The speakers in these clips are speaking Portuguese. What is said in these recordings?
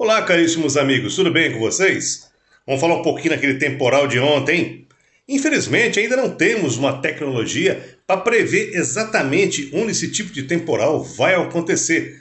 Olá, caríssimos amigos, tudo bem com vocês? Vamos falar um pouquinho daquele temporal de ontem. Infelizmente, ainda não temos uma tecnologia para prever exatamente onde esse tipo de temporal vai acontecer.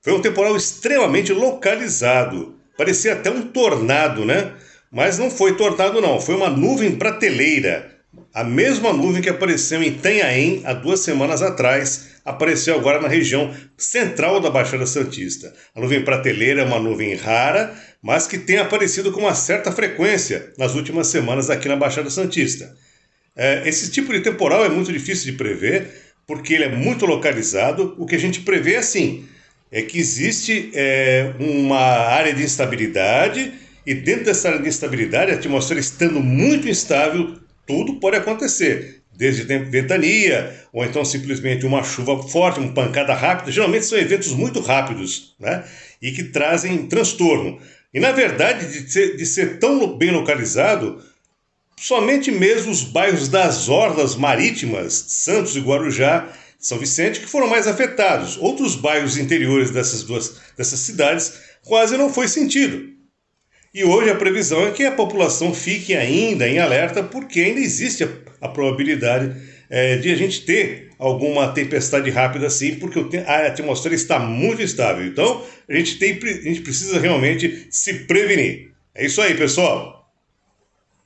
Foi um temporal extremamente localizado, parecia até um tornado, né? Mas não foi tornado, não, foi uma nuvem prateleira. A mesma nuvem que apareceu em Itanhaém há duas semanas atrás, apareceu agora na região central da Baixada Santista. A nuvem prateleira é uma nuvem rara, mas que tem aparecido com uma certa frequência nas últimas semanas aqui na Baixada Santista. É, esse tipo de temporal é muito difícil de prever, porque ele é muito localizado. O que a gente prevê é assim: é que existe é, uma área de instabilidade, e dentro dessa área de instabilidade, a atmosfera estando muito instável, tudo pode acontecer desde ventania, ou então simplesmente uma chuva forte, uma pancada rápida. Geralmente são eventos muito rápidos né? e que trazem transtorno. E na verdade, de ser, de ser tão bem localizado, somente mesmo os bairros das orlas marítimas, Santos e Guarujá, São Vicente, que foram mais afetados. Outros bairros interiores dessas duas dessas cidades quase não foi sentido. E hoje a previsão é que a população fique ainda em alerta, porque ainda existe a, probabilidade é, de a gente ter alguma tempestade rápida assim, porque a atmosfera está muito estável. Então, a gente, tem, a gente precisa realmente se prevenir. É isso aí, pessoal.